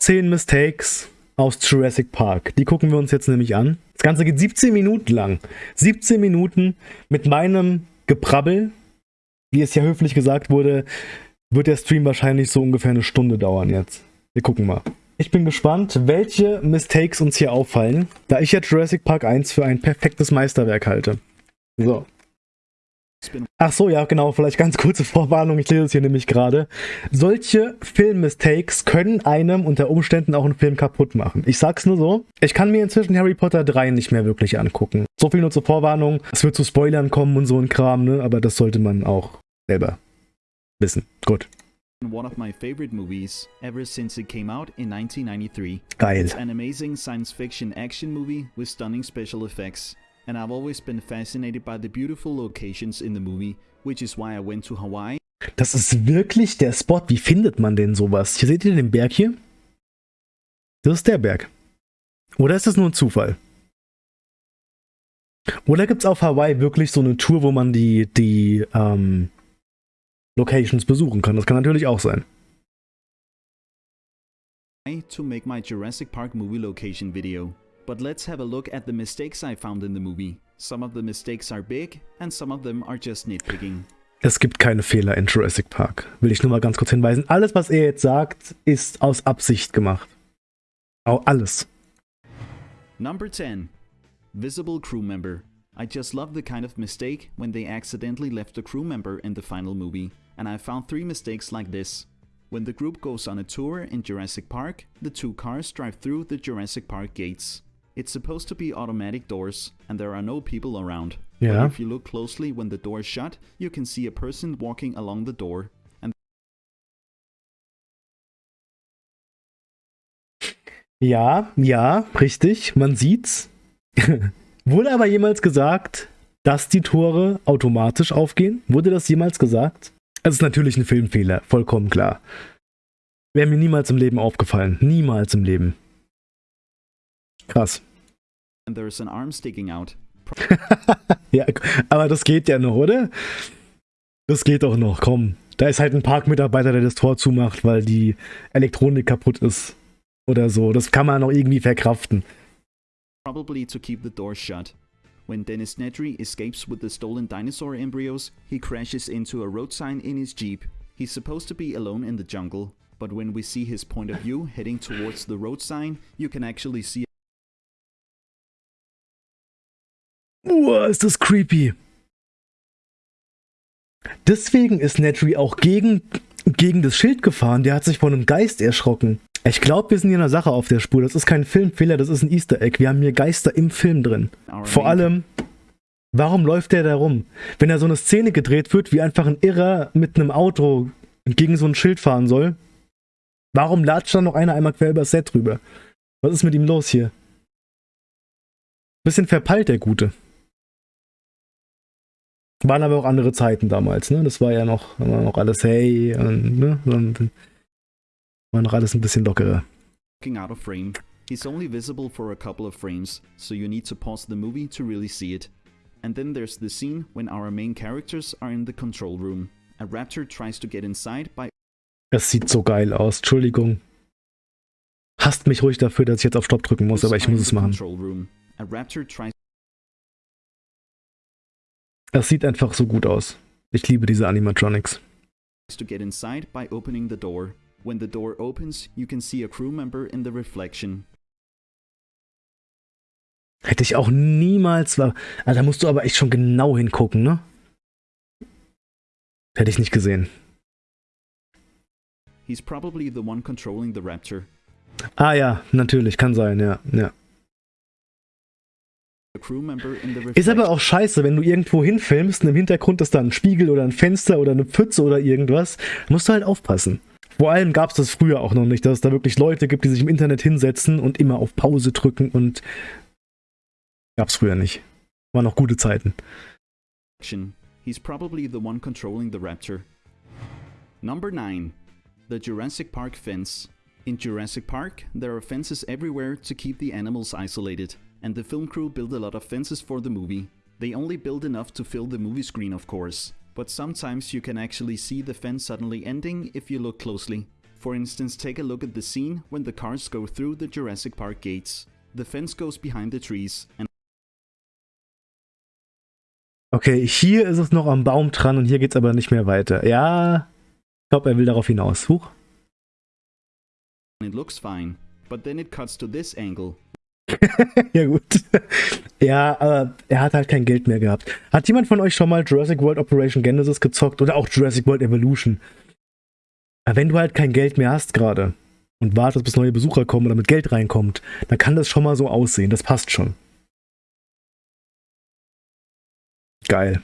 Top 10 Mistakes aus Jurassic Park. Die gucken wir uns jetzt nämlich an. Das Ganze geht 17 Minuten lang. 17 Minuten mit meinem Geprabbel. Wie es ja höflich gesagt wurde, wird der Stream wahrscheinlich so ungefähr eine Stunde dauern jetzt. Wir gucken mal. Ich bin gespannt, welche Mistakes uns hier auffallen, da ich ja Jurassic Park 1 für ein perfektes Meisterwerk halte. So. Ach so, ja, genau, vielleicht ganz kurze Vorwarnung, ich lese es hier nämlich gerade. Solche Film-Mistakes können einem unter Umständen auch einen Film kaputt machen. Ich sag's nur so, ich kann mir inzwischen Harry Potter 3 nicht mehr wirklich angucken. So viel nur zur Vorwarnung, es wird zu Spoilern kommen und so ein Kram, ne, aber das sollte man auch selber wissen. Gut. one of my favorite movies ever since it came out in 1993. Geil. It's an amazing science fiction action movie with stunning special effects. And I've always been fascinated by the beautiful locations in the movie, which is why I went to Hawaii Das ist wirklich der Spot. Wie findet man denn sowas? Hier seht ihr den Berg hier? Das ist der Berg. Oder ist das nur ein Zufall? Oder gibt es auf Hawaii wirklich so eine Tour, wo man die, die ähm, Locations besuchen kann? Das kann natürlich auch sein. to make my Jurassic Park movie location video. But let's have a look at the mistakes I found in the movie. Some of the mistakes are big and some of them are just nitpicking. Es gibt keine Fehler in Jurassic Park. Will ich nur mal ganz kurz hinweisen. Alles, was er jetzt sagt, ist aus Absicht gemacht. Auch alles. Number 10. Visible crew member. I just love the kind of mistake when they accidentally left a crew member in the final movie, and I found three mistakes like this. When the group goes on a tour in Jurassic Park, the two cars drive through the Jurassic Park gates. It's supposed to be automatic doors, and there are no people around. Yeah. But if you look closely when the door is shut, you can see a person walking along the door, and Ja, ja, richtig. Man sieht's. Wurde aber jemals gesagt, dass die Tore automatisch aufgehen? Wurde das jemals gesagt? Es ist natürlich ein Filmfehler, vollkommen klar. Wäre mir niemals im Leben aufgefallen. Niemals im Leben. Krass. Ja, aber das geht ja noch, oder? Das geht doch noch, komm. Da ist halt ein Parkmitarbeiter, der das Tor zumacht, weil die Elektronik kaputt ist. Oder so. Das kann man noch irgendwie verkraften. probably to keep the door shut. When Dennis Nedry escapes with the stolen dinosaur embryos, he crashes into a road sign in his jeep. He's supposed to be alone in the jungle, but when we see his point of view heading towards the road sign, you can actually see Uah, ist das creepy. Deswegen ist Nedry auch gegen, gegen das Schild gefahren. Der hat sich von einem Geist erschrocken. Ich glaube, wir sind hier in einer Sache auf der Spur. Das ist kein Filmfehler, das ist ein Easter Egg. Wir haben hier Geister im Film drin. Vor allem, warum läuft der da rum? Wenn da so eine Szene gedreht wird, wie einfach ein Irrer mit einem Auto gegen so ein Schild fahren soll, warum latscht da noch einer einmal quer übers Set drüber? Was ist mit ihm los hier? Bisschen verpeilt, der Gute. Waren aber auch andere Zeiten damals, ne? Das war ja noch, war noch alles hey und, ne? Und war noch alles ein bisschen lockerer. out of frame. He's only visible for a couple of frames, so you need to pause the movie to really see it. And then there's the scene when our main characters are in the control room. A raptor tries to get inside by Es sieht so geil aus, Entschuldigung. Hasst mich ruhig dafür, dass ich jetzt auf Stopp drücken muss, aber ich muss es machen. A raptor tries Es sieht einfach so gut aus. Ich liebe diese Animatronics. to get inside by opening the door. When the door opens, you can see a crew member in the reflection. Hätte ich auch niemals. War ah, da musst du aber echt schon genau hingucken, ne? Hätte ich nicht gesehen. He's probably the one controlling the raptor. Ah ja, natürlich, kann sein, ja. ja. Ist aber auch scheiße, wenn du irgendwo hinfilmst und im Hintergrund ist da ein Spiegel oder ein Fenster oder eine Pfütze oder irgendwas. Musst du halt aufpassen. Vor allem gab es das früher auch noch nicht, dass es da wirklich Leute gibt, die sich im Internet hinsetzen und immer auf Pause drücken und. Gab's früher nicht. Waren noch gute Zeiten. He's probably the one controlling the raptor. Number 9. The Jurassic Park fence. In Jurassic Park, there are fences everywhere to keep the animals isolated, and the film crew built a lot of fences for the movie. They only build enough to fill the movie screen, of course, but sometimes you can actually see the fence suddenly ending if you look closely. For instance, take a look at the scene when the cars go through the Jurassic Park gates. The fence goes behind the trees, and Okay, hier ist es noch am Baum dran und hier geht's aber nicht mehr weiter. Ja, ich glaube, er will darauf hinaus. Huch. it looks fine. But then it cuts to this angle, ja, gut. ja, aber er hat halt kein Geld mehr gehabt. Hat jemand von euch schon mal Jurassic World Operation Genesis gezockt oder auch Jurassic World Evolution? Wenn du halt kein Geld mehr hast gerade und wartest, bis neue Besucher kommen oder mit Geld reinkommt, dann kann das schon mal so aussehen. Das passt schon. Geil.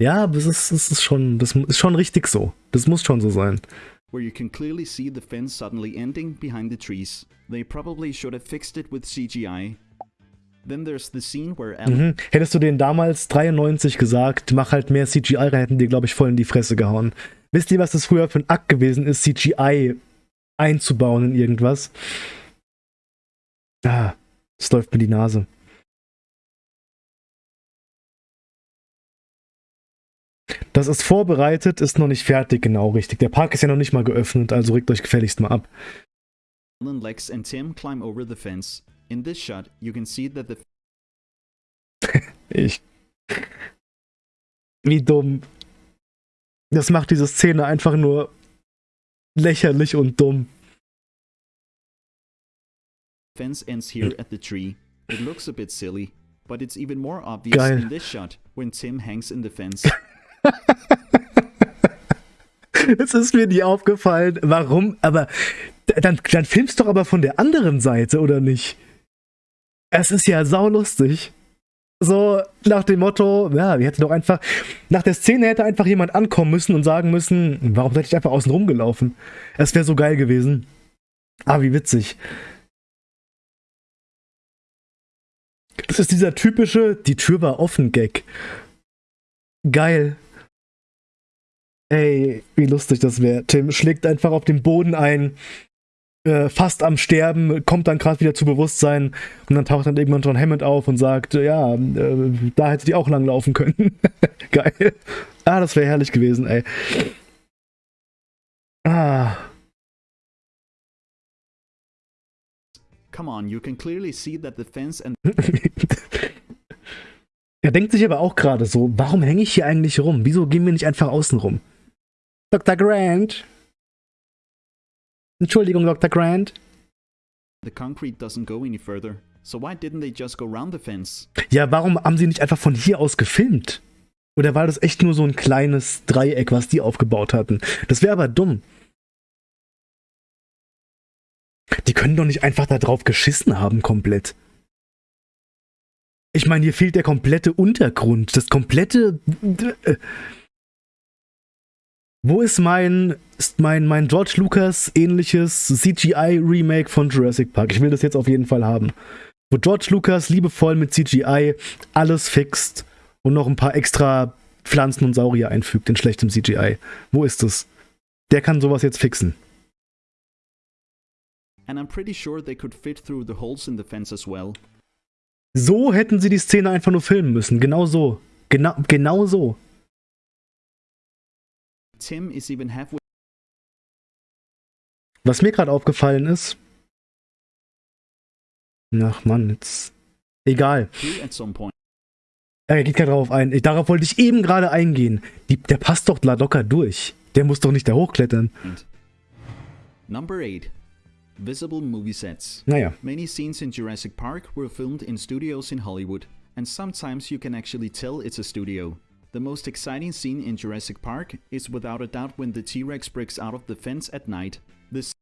Ja, es ist, es ist schon, das ist schon richtig so. Das muss schon so sein. Where you can clearly see the fence suddenly ending behind the trees. They probably should have fixed it with CGI. Then there's the scene where Mhm. Hättest du denen damals 93 gesagt, mach halt mehr CGI rein, hätten die, glaube ich, voll in die Fresse gehauen. Wisst ihr, was das früher für ein Akt gewesen ist, CGI einzubauen in irgendwas? Ah, es läuft mir die Nase. Das ist vorbereitet, ist noch nicht fertig, genau richtig. Der Park ist ja noch nicht mal geöffnet, also regt euch gefälligst mal ab. Lex and Tim climb over the fence. In this shot, you can see that the Ich. Wie dumm. Das macht diese Szene einfach nur lächerlich und dumm. fence ends here at the tree. It looks a bit silly, but it's even more obvious Geil. in this shot when Tim hangs in the fence. Es ist mir nie aufgefallen, warum, aber dann, dann filmst doch aber von der anderen Seite, oder nicht? Es ist ja saulustig. So nach dem Motto, ja, wir hätten doch einfach, nach der Szene hätte einfach jemand ankommen müssen und sagen müssen, warum seid ihr einfach außen rumgelaufen? Es wäre so geil gewesen. Ah, wie witzig. Das ist dieser typische, die Tür war offen Gag. Geil. Ey, wie lustig das wäre. Tim schlägt einfach auf den Boden ein, äh, fast am Sterben, kommt dann gerade wieder zu Bewusstsein und dann taucht dann irgendwann John Hammond auf und sagt, äh, ja, äh, da hättet ihr auch lang laufen können. Geil. Ah, das wäre herrlich gewesen, ey. Ah. Come on, you can clearly see that the fence and er denkt sich aber auch gerade so, warum hänge ich hier eigentlich rum? Wieso gehen wir nicht einfach außen rum? Dr. Grant? Entschuldigung, Dr. Grant? the concrete doesn't go any further. So why didn't they just go round the fence? Ja, warum haben sie nicht einfach von hier aus gefilmt? Oder war das echt nur so ein kleines Dreieck, was die aufgebaut hatten? Das wäre aber dumm. Die können doch nicht einfach da drauf geschissen haben, komplett. Ich meine, hier fehlt der komplette Untergrund, das komplette. Wo ist mein, ist mein, mein George Lucas ähnliches CGI-Remake von Jurassic Park? Ich will das jetzt auf jeden Fall haben. Wo George Lucas liebevoll mit CGI alles fixt und noch ein paar extra Pflanzen und Saurier einfügt in schlechtem CGI. Wo ist es? Der kann sowas jetzt fixen. And I'm pretty sure they could fit through the holes in the fence as well. So hätten sie die Szene einfach nur filmen müssen. Genau so. Genau, genau so. Tim is even halfway Was mir gerade aufgefallen ist. Ach Mann, jetzt. Egal. Er geht gerade darauf ein. Ich- Darauf wollte ich eben gerade eingehen. Die, der passt doch locker durch. Der muss doch nicht da hochklettern. Number 8. Visible movie sets. Naja. Many scenes in Jurassic Park were filmed in studios in Hollywood, and sometimes you can actually tell it's a studio. The most exciting scene in Jurassic Park is without a doubt when the T Rex breaks out of the fence at night. This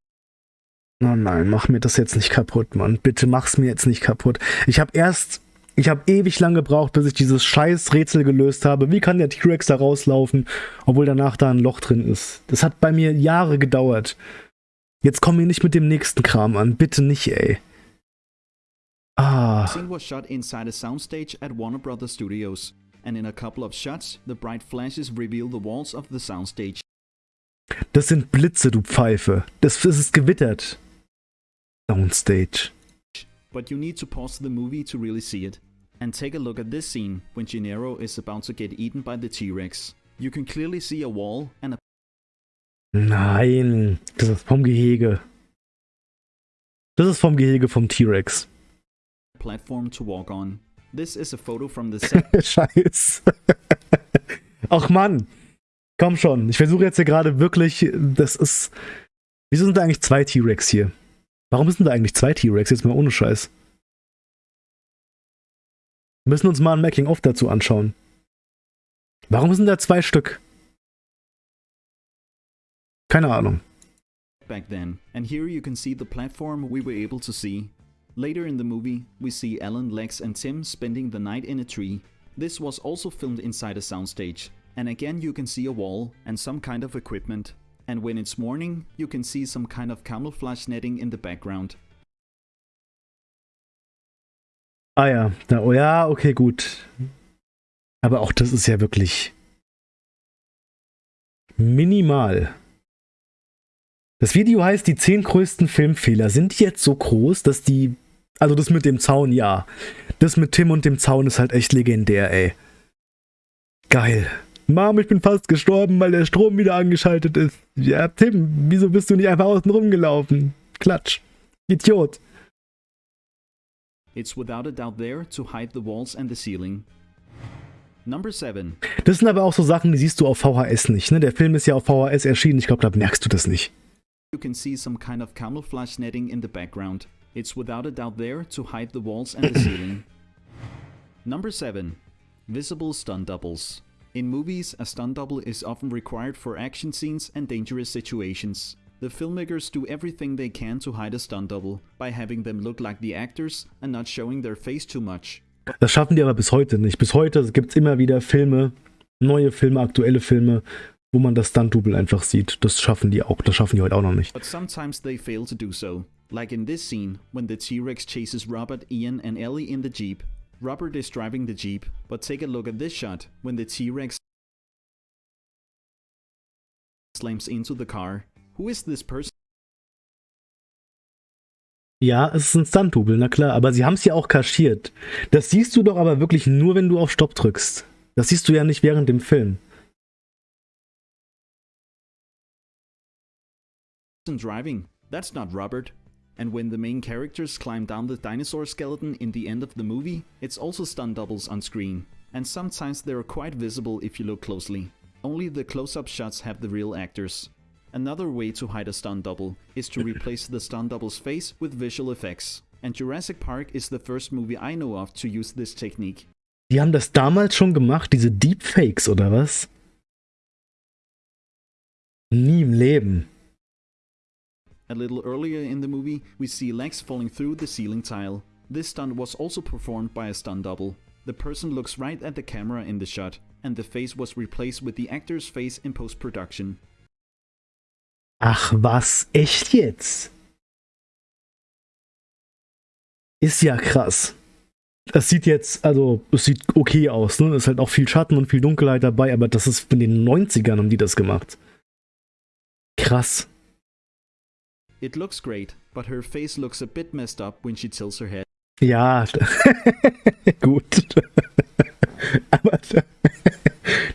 Oh nein, mach mir das jetzt nicht kaputt, Mann. Bitte mach's mir jetzt nicht kaputt. Ich habe erst, ich habe ewig lang gebraucht, bis ich dieses scheiß Rätsel gelöst habe. Wie kann der T-Rex da rauslaufen, obwohl danach da ein Loch drin ist? Das hat bei mir Jahre gedauert. Jetzt komm mir nicht mit dem nächsten Kram an. Bitte nicht, ey. Ah. scene was shot inside a soundstage at Warner Brothers Studios, and in a couple of shots, the bright flashes reveal the walls of the soundstage. Das sind Blitze, du Pfeife. Das, das ist gewittert. Soundstage. But you need to pause the movie to really see it. And take a look at this scene when Gennaro is about to get eaten by the T Rex. You can clearly see a wall and a Nein, das ist vom Gehege. Das ist vom Gehege vom T-Rex. platform to walk on. This is a photo from the set Scheiß. Ach Mann. Komm schon. Ich versuche jetzt hier gerade wirklich. Das ist. Wieso sind da eigentlich zwei T-Rex hier? Warum sind da eigentlich zwei T-Rex? Jetzt mal ohne Scheiß. Wir müssen uns mal ein Making-of dazu anschauen. Warum sind da zwei Stück? Keine Ahnung. back then, and here you can see the platform we were able to see. Later in the movie, we see Ellen, Lex, and Tim spending the night in a tree. This was also filmed inside a soundstage, and again you can see a wall and some kind of equipment. And when it's morning, you can see some kind of camouflage netting in the background. Ah ja, da, oh ja, okay, gut. Aber auch das ist ja wirklich minimal. Das Video heißt, die 10 größten Filmfehler sind jetzt so groß, dass die. Also das mit dem Zaun, ja. Das mit Tim und dem Zaun ist halt echt legendär, ey. Geil. Mom, ich bin fast gestorben, weil der Strom wieder angeschaltet ist. Ja, Tim, wieso bist du nicht einfach außen rumgelaufen? Klatsch. Idiot. It's without a doubt there to hide the walls and the ceiling. Number 7. Das sind aber auch so Sachen, die siehst du auf VHS nicht, ne? Der Film ist ja auf VHS erschienen, ich glaube, da merkst du das nicht. You can see some kind of camouflage netting in the background. It's without a doubt there to hide the walls and the ceiling. Number 7. Visible stunt doubles. In movies, a stunt double is often required for action scenes and dangerous situations. The filmmakers do everything they can to hide a stunt double by having them look like the actors and not showing their face too much. Das schaffen die aber bis heute nicht. Bis heute gibt es immer wieder Filme, neue Filme, aktuelle Filme, wo man das Stunt-Double einfach sieht. Das schaffen die auch. Das schaffen die heute auch noch nicht. But sometimes they fail to do so. Like in this scene, when the T Rex chases Robert, Ian, and Ellie in the Jeep. Robert is driving the Jeep, but take a look at this shot when the T Rex slams into the car. Who is this person? Ja, es ist ein Stunt-Double, na klar. Aber sie haben es ja auch kaschiert. Das siehst du doch aber wirklich nur, wenn du auf Stopp drückst. Das siehst du ja nicht während dem Film. driving? That's not Robert. And when the main characters climb down the dinosaur skeleton in the end of the movie, it's also stunt doubles on screen. And sometimes they're quite visible if you look closely. Only the close-up shots have the real actors. Another way to hide a stunt double is to replace the stunt double's face with visual effects. And Jurassic Park is the first movie I know of to use this technique. Die haben das damals schon gemacht, diese Deepfakes, oder was? Nie im Leben. A little earlier in the movie, we see Lex falling through the ceiling tile. This stunt was also performed by a stunt double. The person looks right at the camera in the shot, and the face was replaced with the actor's face in post-production. Ach was, echt jetzt? Ist ja krass. Das sieht jetzt, also, es sieht okay aus, ne? Ist halt auch viel Schatten und viel Dunkelheit dabei, aber das ist in den 90ern haben die das gemacht. Krass. It looks great, but her face looks a bit messed up when she tilts her head. Ja, gut. aber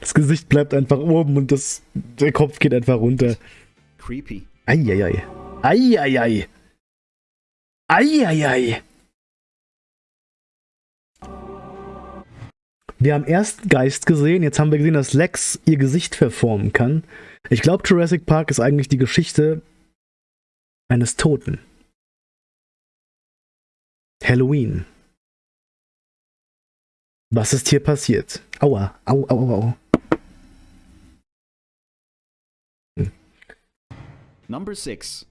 das Gesicht bleibt einfach oben und das, der Kopf geht einfach runter. Creepy. Eieiei. Eieiei. Eieiei. Wir haben erst Geist gesehen, jetzt haben wir gesehen, dass Lex ihr Gesicht verformen kann. Ich glaube, Jurassic Park ist eigentlich die Geschichte eines Toten. Halloween. Was ist hier passiert? Aua, au, au, au, au. Number 6.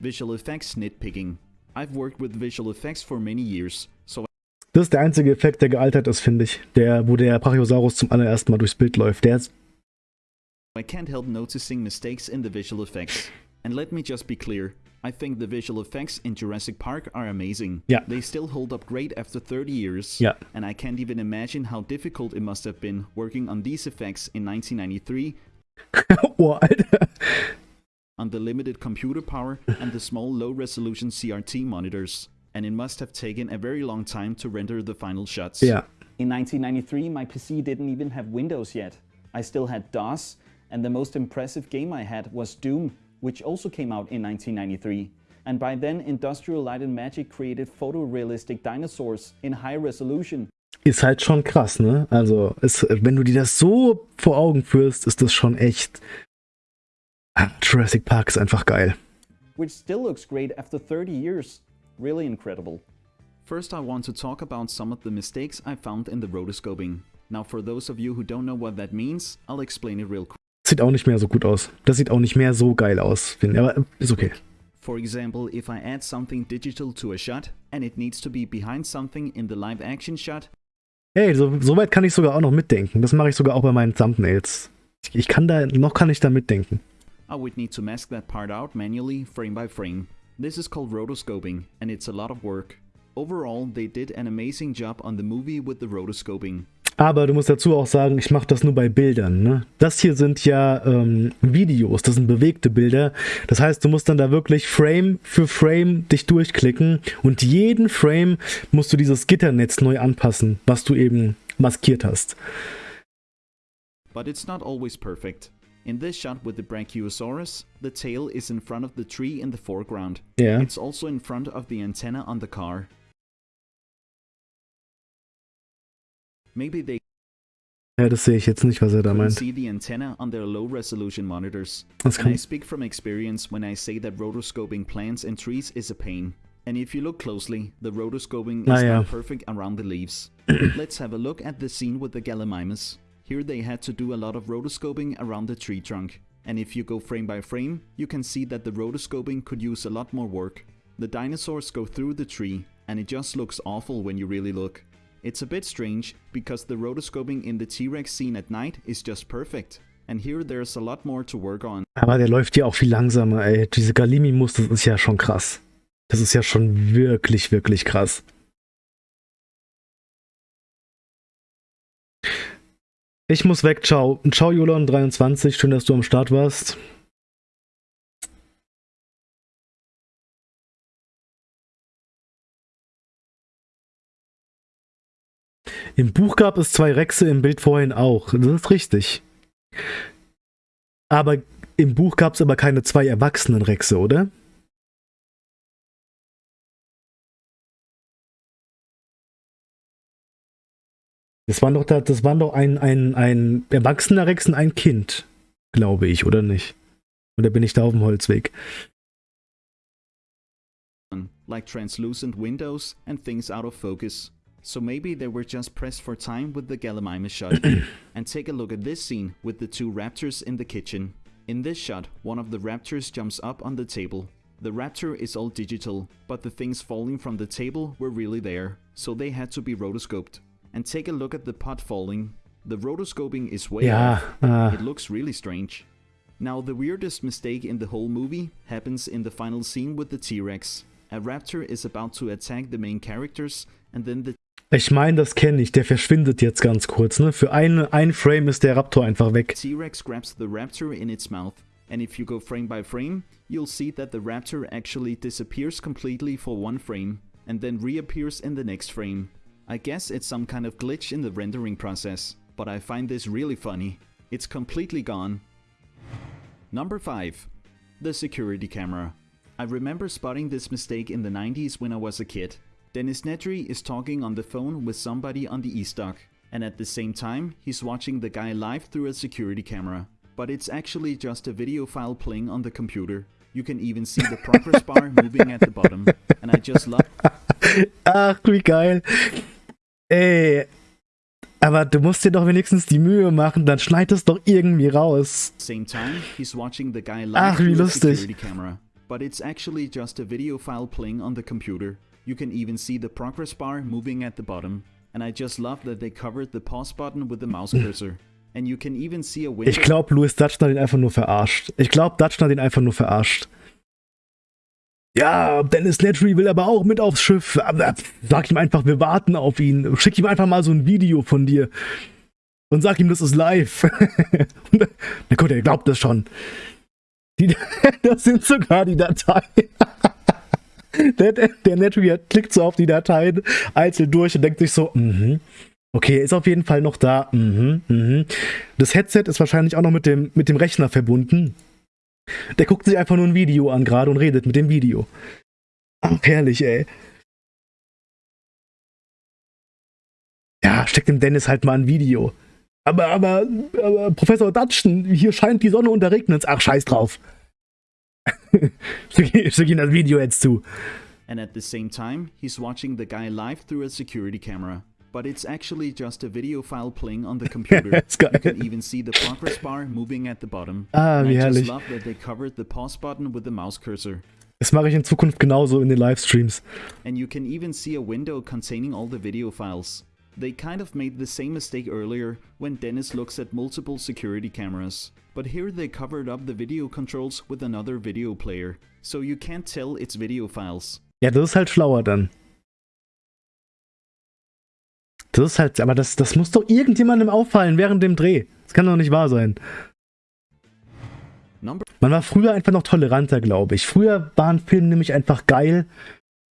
Visual effects nitpicking. I've worked with visual effects for many years, so Das ist der einzige Effekt, der gealtert ist, finde ich. Der, wo der Brachiosaurus zum allerersten Mal durchs Bild läuft. Der ist I can't help noticing mistakes in the visual effects. And let me just be clear, I think the visual effects in Jurassic Park are amazing. Yeah. They still hold up great after 30 years. Yeah. And I can't even imagine how difficult it must have been working on these effects in 1993 oh, Alter. on the limited computer power and the small low resolution CRT monitors. And it must have taken a very long time to render the final shots. Yeah. In 1993, my PC didn't even have Windows yet. I still had DOS, and the most impressive game I had was Doom, which also came out in 1993. And by then, Industrial Light and Magic created photorealistic dinosaurs in high resolution. Ist halt schon krass, ne? Also, es, wenn du dir das so vor Augen führst, ist das schon echt. Ah, Jurassic Park ist einfach geil. Which still looks great after 30 years. Really incredible. First, I want to talk about some of the mistakes I found in the rotoscoping. Now, for those of you who don't know what that means, I'll explain it real quick. Sieht auch nicht mehr so gut aus. Das sieht auch nicht mehr so geil aus, finde ich. Aber ist okay. For example, if I add something digital to a shot and it needs to be behind something in the live action shot. Hey, so, so weit kann ich sogar auch noch mitdenken. Das mache ich sogar auch bei meinen Thumbnails. Ich, ich kann da, noch kann ich da mitdenken. I would need to mask that part out manually, frame by frame. This is called rotoscoping, and it's a lot of work. Overall, they did an amazing job on the movie with the rotoscoping. Aber du musst dazu auch sagen, ich mache das nur bei Bildern. Ne? Das hier sind ja ähm, Videos, das sind bewegte Bilder. Das heißt, du musst dann da wirklich Frame für Frame dich durchklicken und jeden Frame musst du dieses Gitternetz neu anpassen, was du eben maskiert hast. But it's not always perfect. In this shot with the Brachiosaurus, the tail is in front of the tree in the foreground. Ja. It's also in front of the antenna on the car. Ja, das sehe ich jetzt nicht, was er da meint. see the antenna on their low resolution monitors. Das And I speak from experience when I say that rotoscoping plants and trees is a pain. And if you look closely, the rotoscoping is Ah, yeah. not perfect around the leaves. Let's have a look at the scene with the Gallimimus. Here they had to do a lot of rotoscoping around the tree trunk. And if you go frame by frame, you can see that the rotoscoping could use a lot more work. The dinosaurs go through the tree, and it just looks awful when you really look. It's a bit strange, because the rotoscoping in the T-Rex scene at night is just perfect. And here there's a lot more to work on. aber der läuft ja auch viel langsamer, ey. Diese Galimimus, das ist ja schon krass. Das ist ja schon wirklich, wirklich krass. Ich muss weg, ciao. Ciao, Jolon23, schön, dass du am Start warst. Im Buch gab es zwei Rexe, im Bild vorhin auch. Das ist richtig. Aber im Buch gab es aber keine zwei erwachsenen Rexe, oder? Das waren doch, da, das waren doch ein, ein, ein erwachsener Rex und ein Kind, glaube ich, oder nicht? Oder bin ich da auf dem Holzweg? like translucent windows and things out of focus. So maybe they were just pressed for time with the Gallimimus shot. and take a look at this scene with the two raptors in the kitchen. In this shot, one of the raptors jumps up on the table. The raptor is all digital, but the things falling from the table were really there, so they had to be rotoscoped. And take a look at the pot falling. The rotoscoping is way Ja, off. ah, It looks really strange. Now, the weirdest mistake in the whole movie happens in the final scene with the T Rex. A raptor is about to attack the main characters, and then the ich meine, das kenne ich. Der verschwindet jetzt ganz kurz, ne? Für eine, ein Frame ist der Raptor einfach weg. T Rex grabs the raptor in its mouth. And if you go frame by frame, you'll see that the raptor actually disappears completely for one frame, and then reappears in the next frame. I guess it's some kind of glitch in the rendering process, but I find this really funny. It's completely gone. Number 5. The security camera. I remember spotting this mistake in the 90s when I was a kid. Dennis Nedry is talking on the phone with somebody on the East Dock, and at the same time, he's watching the guy live through a security camera. But it's actually just a video file playing on the computer. You can even see the progress bar moving at the bottom, and I just love Ach, wie geil. Ey. Aber du musst dir doch wenigstens die Mühe machen, dann schneid es doch irgendwie raus. Same time, he's watching the guy live Ach, wie through a lustig. security camera. But it's actually just a video file playing on the computer. You can even see the progress bar moving at the bottom. And I just love that they covered the pause button with the mouse cursor. And you can even see a window Ich glaube, Louis Dutchner hat ihn einfach nur verarscht. Ich glaube, Dutchner hat ihn einfach nur verarscht. Ja, Dennis Nedry will aber auch mit aufs Schiff. Sag ihm einfach, wir warten auf ihn. Schick ihm einfach mal so ein Video von dir. Und sag ihm, das ist live. Und- Na gut, er glaubt das schon. Die, das sind sogar die Dateien. Der, der, der Nedry klickt so auf die Dateien einzeln durch und denkt sich so, mhm. Okay, ist auf jeden Fall noch da. Mhm, mhm. Das Headset ist wahrscheinlich auch noch mit dem, mit dem Rechner verbunden. Der guckt sich einfach nur ein Video an gerade und redet mit dem Video. Ach, herrlich, ey. Ja, steckt dem Dennis halt mal ein Video. Aber, aber, aber Professor Dutchton, hier scheint die Sonne und da regnet Ach, scheiß drauf. Schicke Video jetzt zu. And at the same time, he's watching the guy live through a security camera. But it's actually just a video file playing on the computer. You can even see the progress bar moving at the bottom. Ah, And wie I herrlich. just love that they covered the pause button with the mouse cursor. Das mache ich in Zukunft genauso in den Livestreams. And you can even see a window containing all the video files. They kind of made the same mistake earlier when Dennis looks at multiple security cameras. But here they covered up the video controls with another video player, so you can't tell it's video files. Ja, das ist halt schlauer dann. Das ist halt, aber das, das muss doch irgendjemandem auffallen während dem Dreh. Das kann doch nicht wahr sein. Man war früher einfach noch toleranter, glaube ich. Früher waren Filme nämlich einfach geil.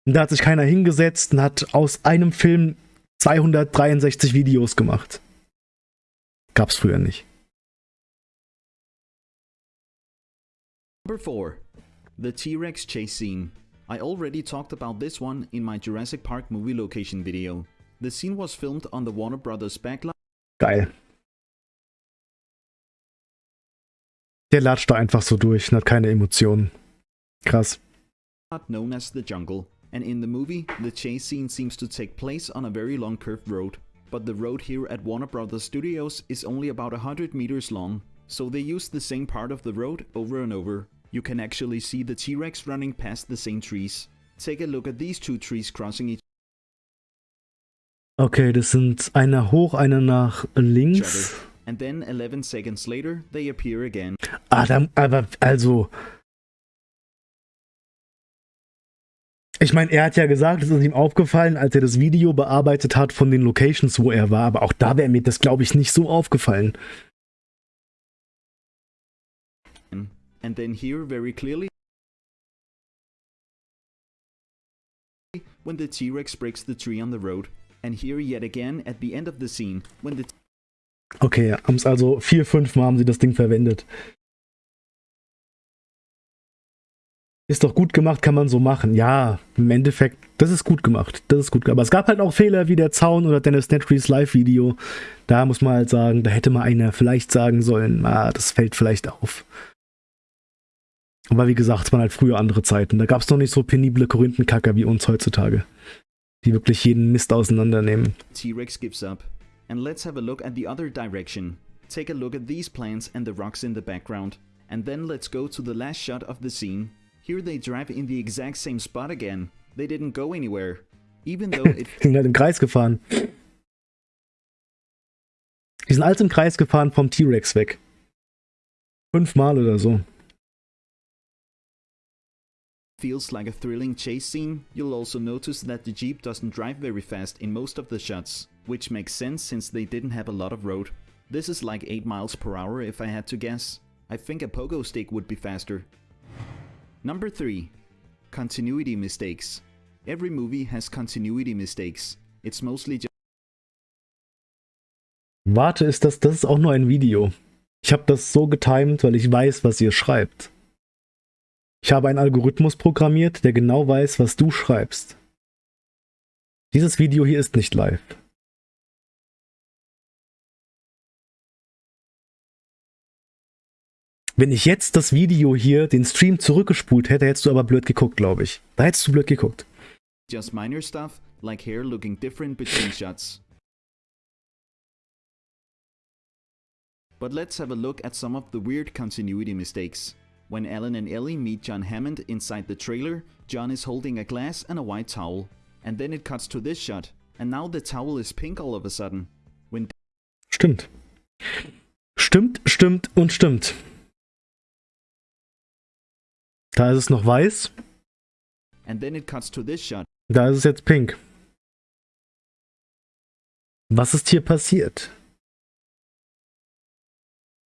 Und da hat sich keiner hingesetzt und hat aus einem Film 263 Videos gemacht. Gab's früher nicht. Number 4. The T-Rex chase scene. I already talked about this one in my Jurassic Park movie location video. The scene was filmed on the Warner Brothers backlot Geil. Der latscht da einfach so durch und hat keine Emotionen. Krass. known as the jungle, and in the movie, the chase scene seems to take place on a very long curved road. But the road here at Warner Brothers Studios is only about 100 meters long, so they use the same part of the road over and over. You can actually see the T-Rex running past the same trees. Take a look at these two trees crossing each Okay, das sind einer hoch, einer nach links. other, and then 11 seconds later, they appear again. Ah, da, aber also. Ich meine, er hat ja gesagt, es ist ihm aufgefallen, als er das Video bearbeitet hat von den Locations, wo er war. Aber auch da wäre mir das, glaube ich, nicht so aufgefallen. And then here, very clearly, when the T Rex breaks the tree on the road. And here, yet again, at the end of the scene, when the Okay, haben es also vier, fünf Mal haben sie das Ding verwendet. Ist doch gut gemacht, kann man so machen. Ja, im Endeffekt, das ist gut gemacht. Das ist gut. Aber es gab halt auch Fehler wie der Zaun oder Dennis Nedrys Live-Video. Da muss man halt sagen, da hätte mal einer vielleicht sagen sollen, ah, das fällt vielleicht auf. Aber wie gesagt, es waren halt früher andere Zeiten. Da gab es noch nicht so penible Korinthenkacker wie uns heutzutage. Die wirklich jeden Mist auseinandernehmen. T Rex gives up. And let's have a look at the other direction. Take a look at these plants and the rocks in the background. And then let's go to the last shot of the scene. Here they drive in the exact same spot again. They didn't go anywhere. Even though it Die sind halt im Kreis gefahren. Die sind alles im Kreis gefahren vom T-Rex weg. Fünfmal oder so. feels like a thrilling chase scene, you'll also notice that the Jeep doesn't drive very fast in most of the shots, which makes sense since they didn't have a lot of road. This is like 8 miles per hour if I had to guess. I think a pogo stick would be faster. Number 3. Continuity mistakes. Every movie has continuity mistakes. It's mostly just Warte, ist das, das ist auch nur ein Video. Ich habe das so getimed, weil ich weiß, was ihr schreibt. Ich habe einen Algorithmus programmiert, der genau weiß, was du schreibst. Dieses Video hier ist nicht live. Wenn ich jetzt das Video hier, den Stream zurückgespult hätte, hättest du aber blöd geguckt, glaube ich. Da hättest du blöd geguckt. just minor stuff, like hair looking different between shots. But let's have a look at some of the weird continuity mistakes. When Alan and Ellie meet John Hammond inside the trailer, John is holding a glass and a white towel. And then it cuts to this shot, and now the towel is pink all of a sudden. When Stimmt. Stimmt, stimmt und stimmt. Da ist es noch weiß, da ist es jetzt pink. Was ist hier passiert?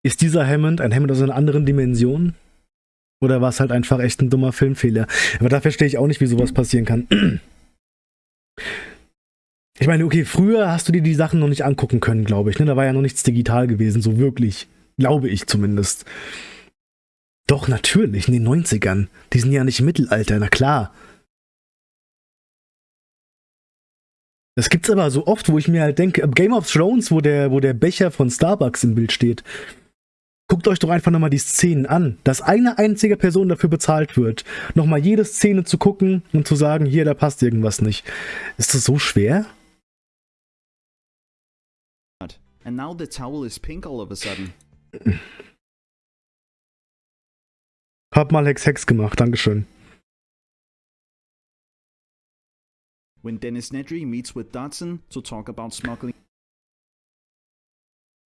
Ist dieser Hammond ein Hammond aus einer anderen Dimension? Oder war es halt einfach echt ein dummer Filmfehler? Aber da verstehe ich auch nicht, wie sowas passieren kann. Ich meine, okay, früher hast du dir die Sachen noch nicht angucken können, glaube ich. Ne? Da war ja noch nichts digital gewesen, so wirklich. Glaube ich zumindest. Doch, natürlich, in den 90ern. Die sind ja nicht im Mittelalter, na klar. Das gibt's aber so oft, wo ich mir halt denke, Game of Thrones, wo der, wo der Becher von Starbucks im Bild steht. Guckt euch doch einfach nochmal die Szenen an, dass eine einzige Person dafür bezahlt wird, nochmal jede Szene zu gucken und zu sagen, hier, da passt irgendwas nicht. Ist das so schwer? And now the towel is pink all of a sudden. Hab mal Hex Hex gemacht, Dankeschön. When Dennis Nedry meets with Dodson to talk about smuggling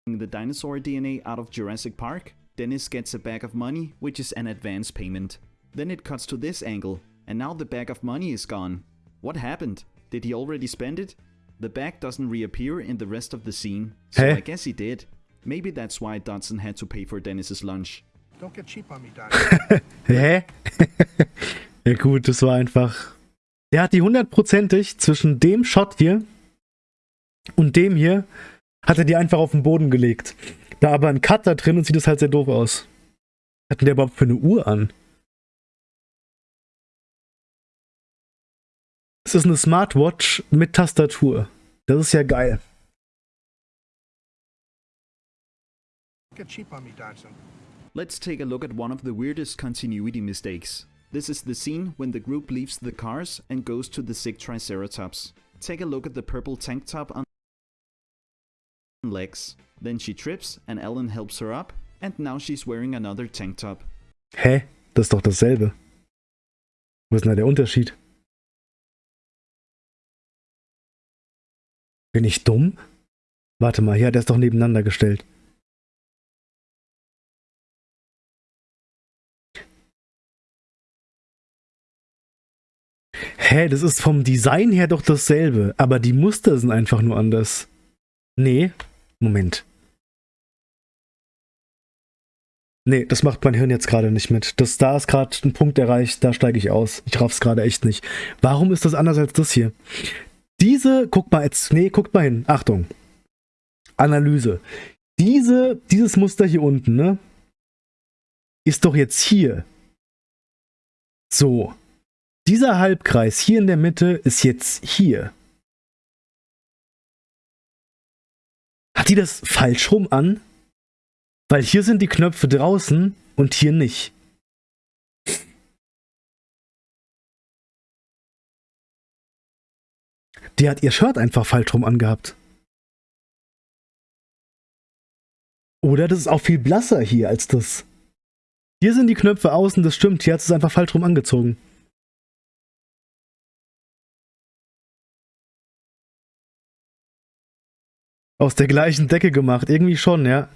the dinosaur DNA out of Jurassic Park, Dennis gets a bag of money, which is an advance payment. Then it cuts to this angle, and now the bag of money is gone. What happened? Did he already spend it? The bag doesn't reappear in the rest of the scene, so Hä? I guess he did. Maybe that's why Dodson had to pay for Dennis's lunch. Don't get cheap on me. Hä? ja gut, das war einfach... Der hat die hundertprozentig zwischen dem Shot hier und dem hier, hat er die einfach auf den Boden gelegt. Da aber ein Cut da drin und sieht das halt sehr doof aus. Was hat denn der überhaupt für eine Uhr an? Es ist eine Smartwatch mit Tastatur. Das ist ja geil. get cheap on me, Dodson. Let's take a look at one of the weirdest continuity mistakes. This is the scene when the group leaves the cars and goes to the sick Triceratops. Take a look at the purple tank top on legs. Then she trips and Ellen helps her up, and now she's wearing another tank top. Hä? Das ist doch dasselbe. Wo ist denn da der Unterschied? Bin ich dumm? Warte mal, hier hat er es doch nebeneinander gestellt. Hä, das ist vom Design her doch dasselbe, aber die Muster sind einfach nur anders. Nee, Moment. Nee, das macht mein Hirn jetzt gerade nicht mit. Das, da ist gerade ein Punkt erreicht, da steige ich aus. Ich raff's gerade echt nicht. Warum ist das anders als das hier? Diese, guck mal jetzt, nee, guckt mal hin. Achtung. Analyse. Diese, dieses Muster hier unten, ne? Ist doch jetzt hier. So. Dieser Halbkreis hier in der Mitte ist jetzt hier. Hat die das falsch rum an? Weil hier sind die Knöpfe draußen und hier nicht. Die hat ihr Shirt einfach falsch rum angehabt. Oder das ist auch viel blasser hier als das. Hier sind die Knöpfe außen, das stimmt. Hier hat es einfach falsch rum angezogen. Aus der gleichen Decke gemacht. Irgendwie schon, ja.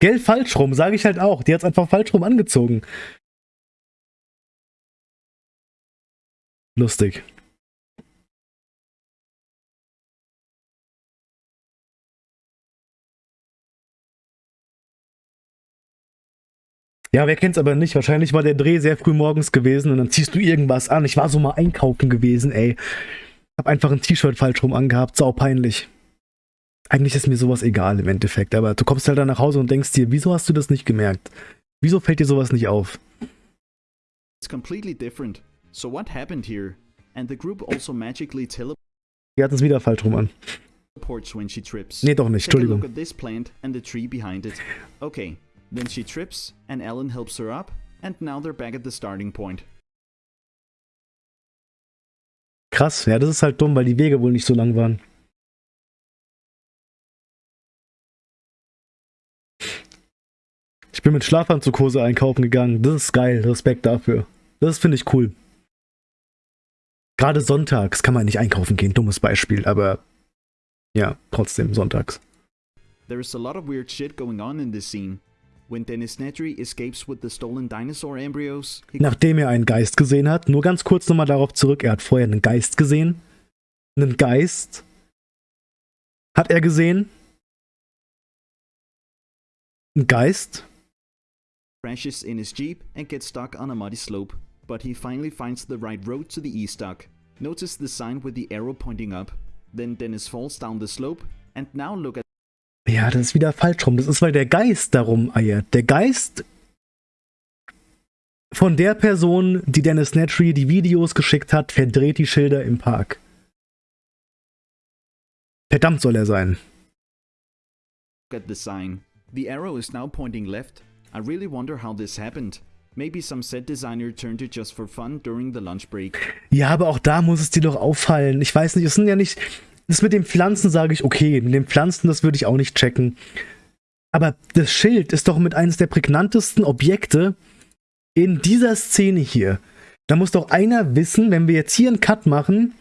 Gell, falsch rum, sage ich halt auch. Die hat es einfach falsch rum angezogen. Lustig. Ja, wer kennt's aber nicht? Wahrscheinlich war der Dreh sehr früh morgens gewesen und dann ziehst du irgendwas an. Ich war so mal einkaufen gewesen, ey. Hab einfach ein T-Shirt falsch rum angehabt, sau peinlich. Eigentlich ist mir sowas egal im Endeffekt, aber du kommst halt dann nach Hause und denkst dir, wieso hast du das nicht gemerkt? Wieso fällt dir sowas nicht auf? It's completely different. So what happened here? And the group also magically Die hat es wieder falsch rum an. Nee, doch nicht, Entschuldigung. Okay, then she trips and Ellen helps her up, and now they're back at the starting point. Krass, ja, das ist halt dumm, weil die Wege wohl nicht so lang waren. Ich bin mit Schlafanzughose einkaufen gegangen. Das ist geil. Respekt dafür. Das finde ich cool. Gerade sonntags kann man nicht einkaufen gehen. Dummes Beispiel, aber ja, trotzdem sonntags. There's a lot of weird shit going on in this scene. When Dennis Nedry escapes with the stolen dinosaur embryos, Nachdem er einen Geist gesehen hat, nur ganz kurz nochmal darauf zurück. Er hat vorher einen Geist gesehen. Einen Geist hat er gesehen. Ein Geist. Crashes in his jeep and gets stuck on a muddy slope. But he finally finds the right road to the east dock. Notice the sign with the arrow pointing up. Then Dennis falls down the slope, and now look at Ja, das ist wieder falsch rum. Das ist, weil der Geist darum eiert. Der Geist von der Person, die Dennis Nedry die Videos geschickt hat, verdreht die Schilder im Park. Verdammt soll er sein. at the sign. The arrow is now pointing left. I really wonder how this happened. Maybe some set designer turned it just for fun during the lunch break. Ja, aber auch da muss es dir doch auffallen. Ich weiß nicht, es sind ja nicht. Das mit den Pflanzen sage ich okay. Mit den Pflanzen, das würde ich auch nicht checken. Aber das Schild ist doch mit eines der prägnantesten Objekte in dieser Szene hier. Da muss doch einer wissen, wenn wir jetzt hier einen Cut machen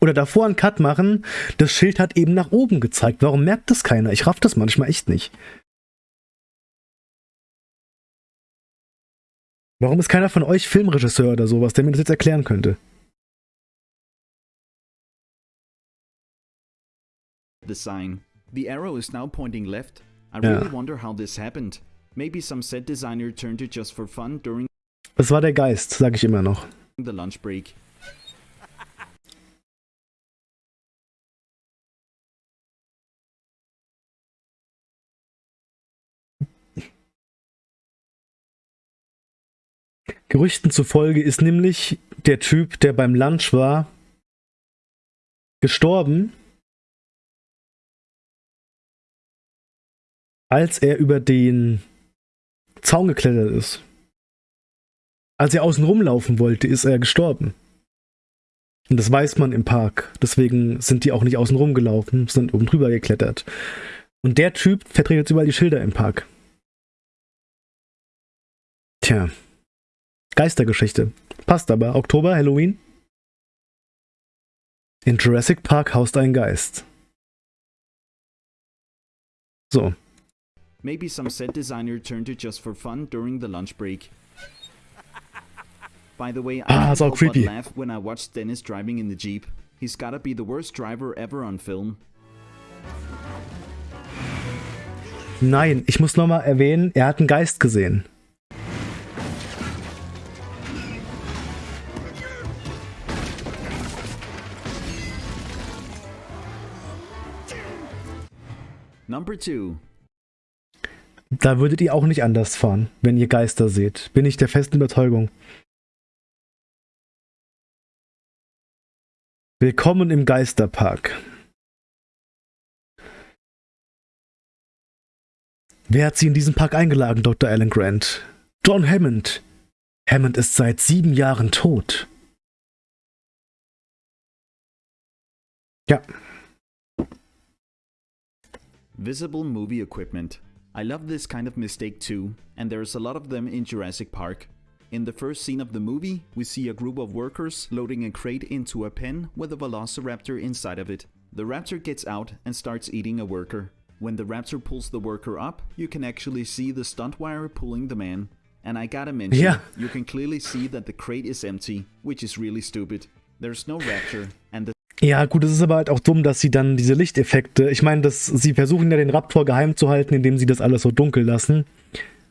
oder davor einen Cut machen, das Schild hat eben nach oben gezeigt. Warum merkt das keiner? Ich raff das manchmal echt nicht. Warum ist keiner von euch Filmregisseur oder sowas, der mir das jetzt erklären könnte? The sign. The arrow is now pointing left. I really wonder how this happened. Maybe some set designer turned it just for fun during Das war der Geist, sage ich immer noch. the lunch break. Gerüchten zufolge ist nämlich der Typ, der beim Lunch war, gestorben, als er über den Zaun geklettert ist. Als er außen rumlaufen wollte, ist er gestorben. Und das weiß man im Park. Deswegen sind die auch nicht außen rumgelaufen, sind oben drüber geklettert. Und der Typ verdreht jetzt überall die Schilder im Park. Tja. Geistergeschichte. Passt aber. Oktober, Halloween. In Jurassic Park haust ein Geist. So. Maybe some set designer turned it just for fun during the lunch break. By the way, I Ah, can't help but creepy. laugh when I watched Dennis driving in the Jeep. He's gotta be the worst driver ever on film. Nein, ich muss nochmal erwähnen, er hat einen Geist gesehen. Da würdet ihr auch nicht anders fahren, wenn ihr Geister seht. Bin ich der festen Überzeugung. Willkommen im Geisterpark. Wer hat Sie in diesen Park eingeladen, Dr. Alan Grant? John Hammond. Hammond ist seit sieben Jahren tot. Ja, Visible movie equipment. I love this kind of mistake too, and there's a lot of them in Jurassic Park. In the first scene of the movie, we see a group of workers loading a crate into a pen with a velociraptor inside of it. The raptor gets out and starts eating a worker. When the raptor pulls the worker up, you can actually see the stunt wire pulling the man. And I gotta mention, Yeah. you can clearly see that the crate is empty, which is really stupid. There's no raptor, and the Ja, gut, es ist aber halt auch dumm, dass sie dann diese Lichteffekte, ich meine, dass sie versuchen ja den Raptor geheim zu halten, indem sie das alles so dunkel lassen.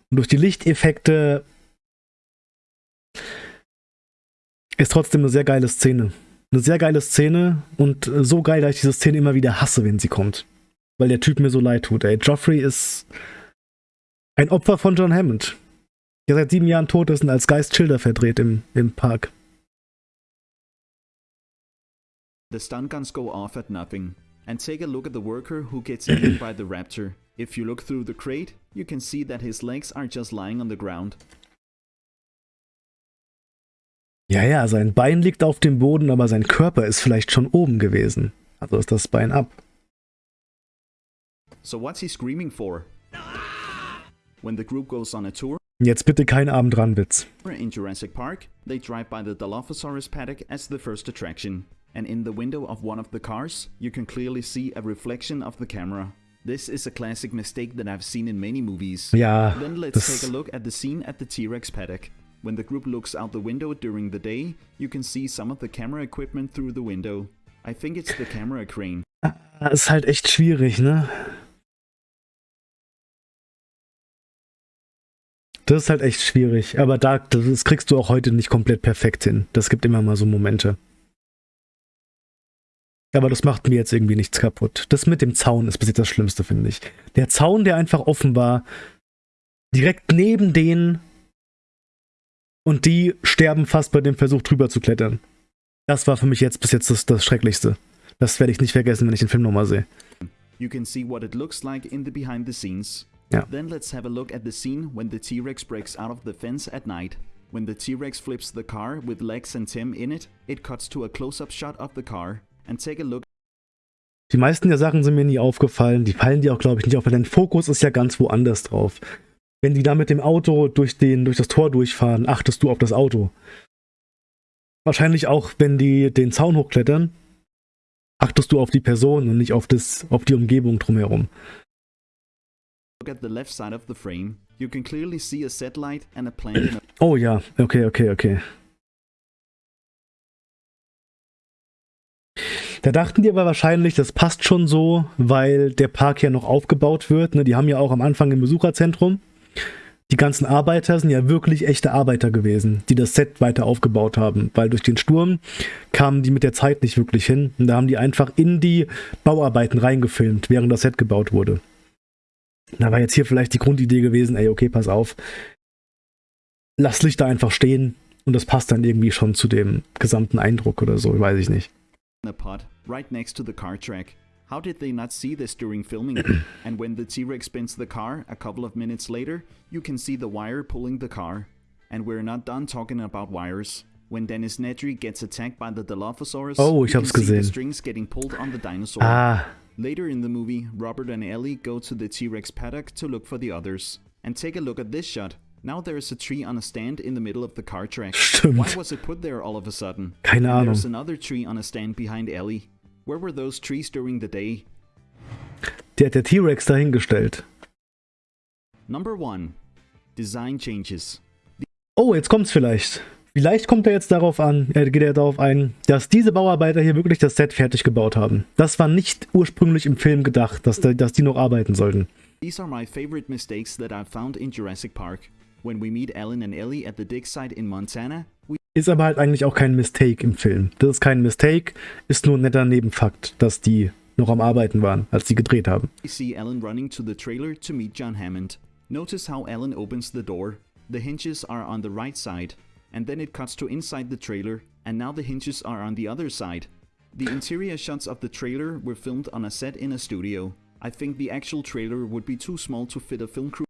Und durch die Lichteffekte ist trotzdem eine sehr geile Szene. Eine sehr geile Szene und so geil, dass ich diese Szene immer wieder hasse, wenn sie kommt. Weil der Typ mir so leid tut, ey. Joffrey ist ein Opfer von John Hammond. Der seit sieben Jahren tot ist und als Geist Schilder verdreht im, im Park. The stun guns go off at nothing. And take a look at the worker who gets eaten by the raptor. If you look through the crate, you can see that his legs are just lying on the ground. Ja, ja, sein Bein liegt auf dem Boden, aber sein Körper ist vielleicht schon oben gewesen. Also ist das Bein ab. So what's he screaming for? When the group goes on a tour Jetzt bitte kein Abendranwitz. in Jurassic Park, they drive by the Dilophosaurus paddock as the first attraction. And in the window of one of the cars, you can clearly see a reflection of the camera. This is a classic mistake that I've seen in many movies. Yeah. Then let's das, take a look at the scene at the T-Rex paddock. When the group looks out the window during the day, you can see some of the camera equipment through the window. I think it's the camera crane. Ah, ist halt echt schwierig, ne? Das ist halt echt schwierig. Aber da, das kriegst du auch heute nicht komplett perfekt hin. Das gibt immer mal so Momente. Aber das macht mir jetzt irgendwie nichts kaputt. Das mit dem Zaun ist bis jetzt das Schlimmste, finde ich. Der Zaun, der einfach offen war, direkt neben denen und die sterben fast bei dem Versuch drüber zu klettern. Das war für mich jetzt bis jetzt das, das Schrecklichste. Das werde ich nicht vergessen, wenn ich den Film nochmal sehe. You can see what it looks like in the behind the scenes. Yeah. Then let's have a look at the scene when the T-Rex breaks out of the fence at night. When the T-Rex flips the car with Lex and Tim in it, it cuts to a close-up shot of the car. Die meisten der Sachen sind mir nie aufgefallen. Die fallen dir auch, glaube ich, nicht auf, weil dein Fokus ist ja ganz woanders drauf. Wenn die da mit dem Auto durch, den, durch das Tor durchfahren, achtest du auf das Auto. Wahrscheinlich auch, wenn die den Zaun hochklettern, achtest du auf die Person und nicht auf, das, auf die Umgebung drumherum. Oh ja, okay, okay, okay. Da dachten die aber wahrscheinlich, das passt schon so, weil der Park ja noch aufgebaut wird. Ne? Die haben ja auch am Anfang im Besucherzentrum. Die ganzen Arbeiter sind ja wirklich echte Arbeiter gewesen, die das Set weiter aufgebaut haben, weil durch den Sturm kamen die mit der Zeit nicht wirklich hin. Und da haben die einfach in die Bauarbeiten reingefilmt, während das Set gebaut wurde. Da war jetzt hier vielleicht die Grundidee gewesen, ey, okay, pass auf, lass Lichter einfach stehen und das passt dann irgendwie schon zu dem gesamten Eindruck oder so, weiß ich nicht. In a pot right next to the car track. How did they not see this during filming? and when the T-Rex spins the car a couple of minutes later, you can see the wire pulling the car. And we're not done talking about wires. When Dennis Nedry gets attacked by the Dilophosaurus, Oh, you can see the strings getting pulled on the dinosaur. Ah, Later in the movie, Robert and Ellie go to the T-Rex paddock to look for the others. And take a look at this shot. Now there is a tree on a stand in the middle of the car track. Stimmt. Why was it put there all of a sudden? keine And There's Ahnung. another tree on a stand behind Ellie. Where were those trees during the day? Der hat der T-Rex dahingestellt. Number 1. Design changes. Oh, jetzt kommt's vielleicht. Vielleicht kommt er jetzt darauf an, äh, geht er darauf ein, dass diese Bauarbeiter hier wirklich das Set fertig gebaut haben. Das war nicht ursprünglich im Film gedacht, dass, da, dass die noch arbeiten sollten. These are my favorite mistakes that I've found in Jurassic Park. When we meet Ellen and Ellie at the dig site in Montana, we Ist aber halt eigentlich auch kein Mistake im Film. Das ist kein Mistake, ist nur ein netter Nebenfakt, dass die noch am Arbeiten waren, als die gedreht haben. see Ellen running to the trailer to meet John Hammond. Notice how Ellen opens the door. The hinges are on the right side, and then it cuts to inside the trailer, and now the hinges are on the other side. The interior shots of the trailer were filmed on a set in a studio. I think the actual trailer would be too small to fit a film crew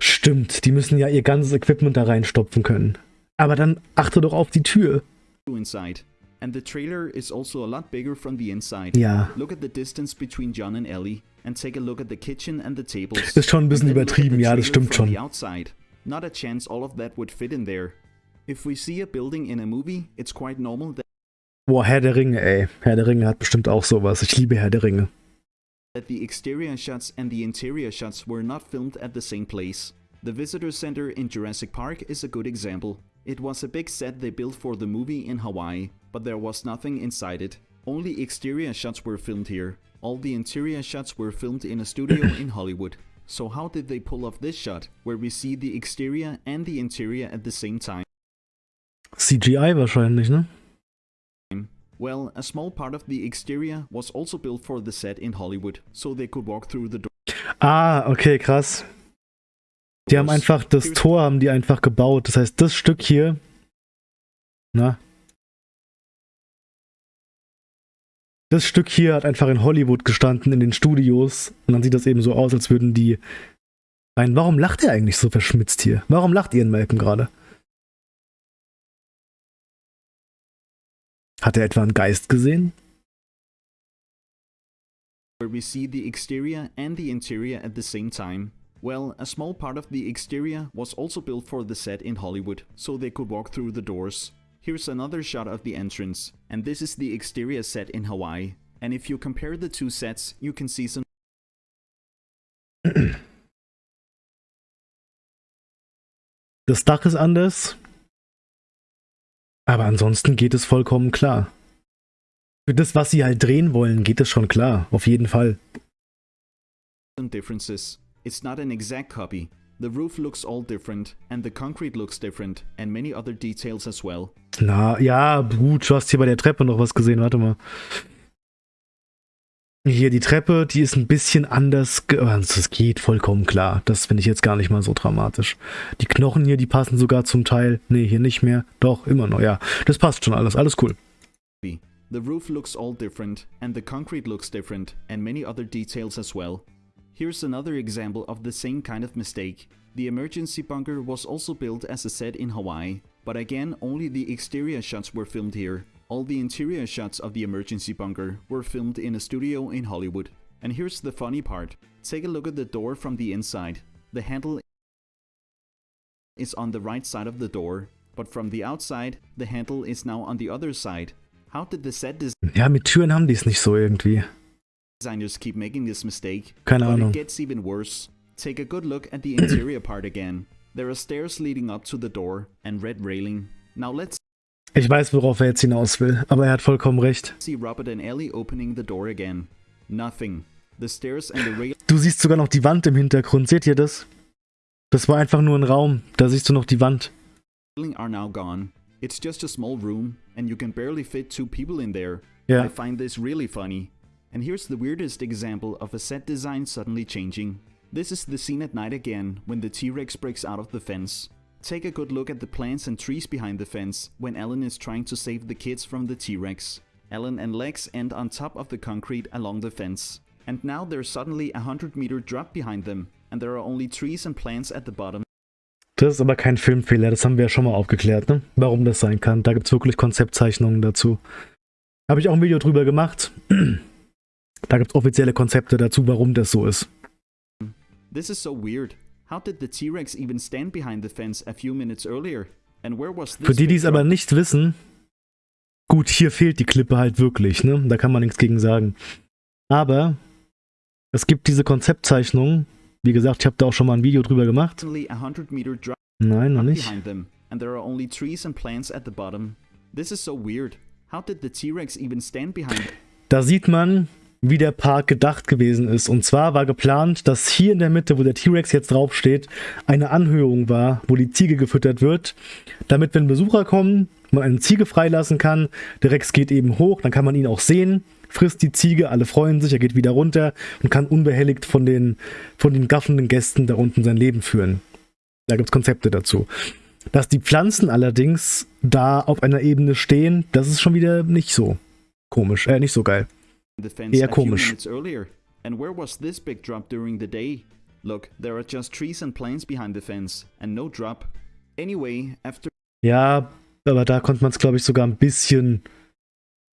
Stimmt, die müssen ja ihr ganzes Equipment da reinstopfen können. Aber dann achte doch auf die Tür. inside. And the trailer is also a lot bigger from the inside. Ja, Look at the distance between John and Ellie, and take a look at the kitchen and the tables. Ist schon ein bisschen übertrieben, ja, das stimmt schon. Outside. Not a chance all of that would fit in there. If we see a building in a movie, it's quite normal that boah, Herr der Ringe, ey. Herr der Ringe hat bestimmt auch sowas. Ich liebe Herr der Ringe. The exterior shots and the interior shots were not filmed at the same place. The visitor center in Jurassic Park is a good example. It was a big set they built for the movie in Hawaii, but there was nothing inside it. Only exterior shots were filmed here. All the interior shots were filmed in a studio in Hollywood. So how did they pull off this shot, where we see the exterior and the interior at the same time? CGI wahrscheinlich, ne? Well, a small part of the exterior was also built for the set in Hollywood, so they could walk through the doors. Ah, okay, krass. Die haben einfach, das Tor haben die einfach gebaut. Das heißt, das Stück hier, na? Das Stück hier hat einfach in Hollywood gestanden, in den Studios. Und dann sieht das eben so aus, als würden die rein. Warum lacht er eigentlich so verschmitzt hier? Warum lacht Ian Malcolm gerade? Hat er etwa einen Geist gesehen? where we see the exterior and the interior at the same time. Well, a small part of the exterior was also built for the set in Hollywood, so they could walk through the doors. Here's another shot of the entrance, and this is the exterior set in Hawaii. And if you compare the two sets, you can see some Das Dach ist anders. Aber ansonsten geht es vollkommen klar. Für das, was sie halt drehen wollen, geht es schon klar. Auf jeden Fall. differences. It's not an exact copy. The roof looks all different, and the concrete looks different, and many other details as well. Na, ja, gut, du hast hier bei der Treppe noch was gesehen. Warte mal. Hier die Treppe, die ist ein bisschen anders. Das geht vollkommen klar. Das finde ich jetzt gar nicht mal so dramatisch. Die Knochen hier, die passen sogar zum Teil. Nee, hier nicht mehr. Doch, immer noch, ja. Das passt schon alles. Alles cool. The roof looks all different, and the concrete looks different, and many other details as well. Here's another example of the same kind of mistake. The emergency bunker was also built as a set in Hawaii, but again only the exterior shots were filmed here. All the interior shots of the emergency bunker were filmed in a studio in Hollywood. And here's the funny part. Take a look at the door from the inside. The handle is on the right side of the door, but from the outside, the handle is now on the other side. How did the set Ja, mit Türen haben die es nicht so irgendwie. designers keep making this mistake? Keine but Ahnung. it gets even worse. Take a good look at the interior part again. There are stairs leading up to the door and red railing. Now let's Ich weiß, worauf er jetzt hinaus will, aber er hat vollkommen recht. Du siehst sogar noch die Wand im Hintergrund. Seht ihr das? Das war einfach nur ein Raum. Da siehst du noch die Wand. Ja. I find this really funny. And here's the weirdest example of a set design suddenly changing. This is the scene at night again, when the T-Rex breaks out of the fence. Take a good look at the plants and trees behind the fence, when Ellen is trying to save the kids from the T-Rex. Ellen and Lex end on top of the concrete along the fence. And now there's suddenly a 100 meter drop behind them, and there are only trees and plants at the bottom. Das ist aber kein Filmfehler, das haben wir ja schon mal aufgeklärt, ne? Warum das sein kann. Da gibt es wirklich Konzeptzeichnungen dazu. Habe ich auch ein Video drüber gemacht. Da gibt es offizielle Konzepte dazu, warum das so ist. This is so weird. How did the T-Rex even stand behind the fence a few minutes earlier? And where was this Für die, die es aber nicht wissen, gut, hier fehlt die Klippe halt wirklich, ne? Da kann man nichts gegen sagen. Aber es gibt diese Konzeptzeichnungen. Wie gesagt, ich habe da auch schon mal ein Video drüber gemacht. Suddenly a 100 meter drop Nein, noch nicht. and there are only trees and plants at the bottom. This is so weird. How did the T-Rex even stand behind Da sieht man, wie der Park gedacht gewesen ist. Und zwar war geplant, dass hier in der Mitte, wo der T-Rex jetzt draufsteht, eine Anhöhung war, wo die Ziege gefüttert wird, damit, wenn Besucher kommen, man eine Ziege freilassen kann. Der Rex geht eben hoch, dann kann man ihn auch sehen, frisst die Ziege, alle freuen sich, er geht wieder runter und kann unbehelligt von den, von den gaffenden Gästen da unten sein Leben führen. Da gibt es Konzepte dazu. Dass die Pflanzen allerdings da auf einer Ebene stehen, das ist schon wieder nicht so komisch, äh, nicht so geil. Eher komisch. And where was this big drop during the day? Look, there are just trees and plants behind the fence, and no drop. Anyway, after Ja, aber da konnte man es, glaube ich, sogar ein bisschen,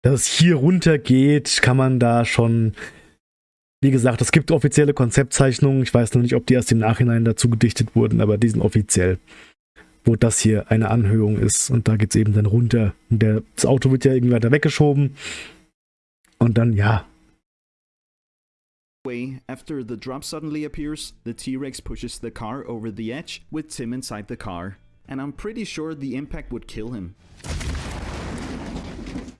dass es hier runter geht, kann man da schon. Wie gesagt, es gibt offizielle Konzeptzeichnungen. Ich weiß noch nicht, ob die erst im Nachhinein dazu gedichtet wurden, aber die sind offiziell. Wo das hier eine Anhöhung ist und da geht es eben dann runter. Und der, das Auto wird ja irgendwie weiter weggeschoben. Und dann, ja, way, after the drop suddenly appears, the T-Rex pushes the car over the edge with Tim inside the car. And I'm pretty sure the impact would kill him.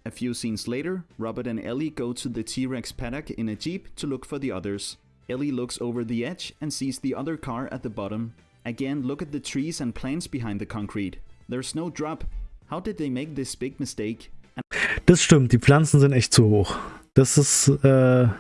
A few scenes later, Robert and Ellie go to the T-Rex paddock in a jeep to look for the others. Ellie looks over the edge and sees the other car at the bottom. Again, look at the trees and plants behind the concrete. There's no drop. How did they make this big mistake? Das stimmt. Die Pflanzen sind echt zu hoch. Das ist, äh, ja.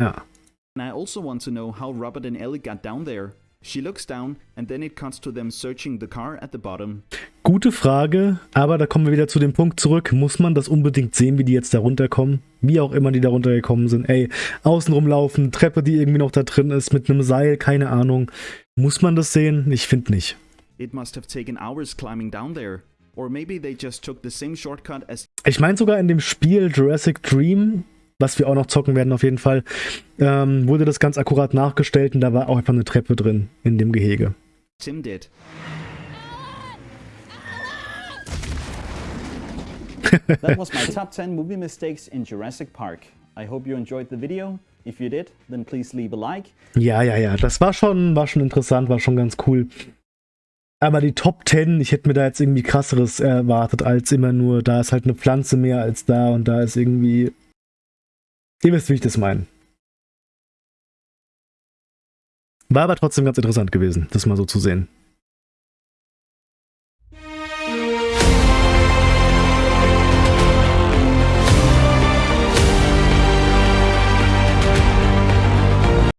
And I also want to know how Robert and Ellie got down there. She looks down, and then it cuts to them searching the car at the bottom. Gute Frage, aber da kommen wir wieder zu dem Punkt zurück. Muss man das unbedingt sehen, wie die jetzt da runterkommen? Wie auch immer die da runtergekommen sind. Ey, außen rumlaufen, Treppe, die irgendwie noch da drin ist, mit einem Seil, keine Ahnung. Muss man das sehen? Ich finde nicht. It must have taken hours climbing down there. Or maybe they just took the same shortcut as Ich meine sogar in dem Spiel Jurassic Dream, was wir auch noch zocken werden auf jeden Fall, ähm, wurde das ganz akkurat nachgestellt und da war auch einfach eine Treppe drin in dem Gehege. Tim did. that was my top 10 movie mistakes in Jurassic Park. I hope you enjoyed the video. If you did, then please leave a like. Ja, ja, ja, das war schon, war schon interessant, war schon ganz cool. Aber die Top 10, ich hätte mir da jetzt irgendwie krasseres erwartet, als immer nur, da ist halt eine Pflanze mehr als da und da ist irgendwie. Ihr wisst, wie ich das meine. War aber trotzdem ganz interessant gewesen, das mal so zu sehen.